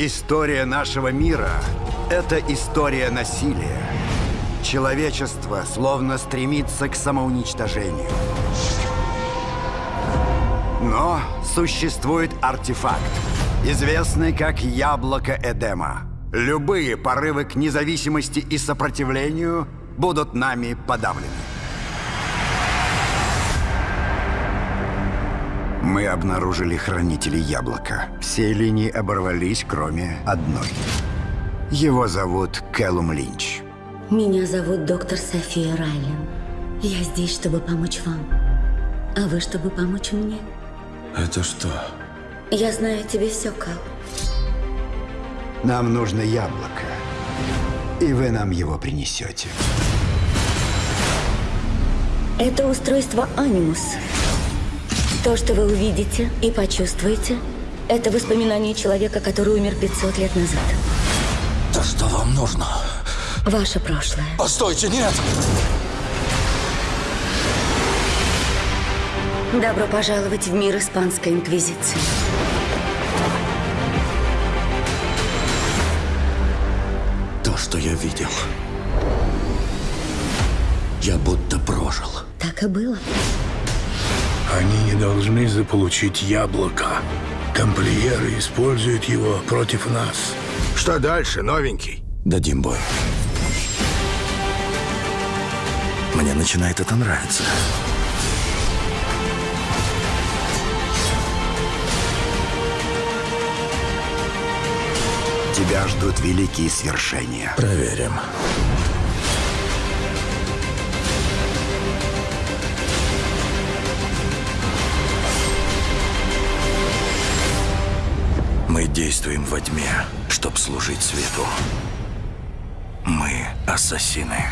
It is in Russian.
История нашего мира – это история насилия. Человечество словно стремится к самоуничтожению. Но существует артефакт, известный как Яблоко Эдема. Любые порывы к независимости и сопротивлению будут нами подавлены. Мы обнаружили хранителей яблока. Все линии оборвались, кроме одной. Его зовут Кэллум Линч. Меня зовут доктор София Райлен. Я здесь, чтобы помочь вам. А вы, чтобы помочь мне. Это что? Я знаю тебе все, Кал. Нам нужно яблоко. И вы нам его принесете. Это устройство Анимус. То, что вы увидите и почувствуете, это воспоминание человека, который умер 500 лет назад. Да что вам нужно? Ваше прошлое. Постойте, нет! Добро пожаловать в мир Испанской Инквизиции. То, что я видел, я будто прожил. Так и было. Они не должны заполучить яблоко. Тамплиеры используют его против нас. Что дальше, новенький? Дадим бой. Мне начинает это нравиться. Тебя ждут великие свершения. Проверим. Мы действуем во тьме, чтобы служить свету. Мы ассасины.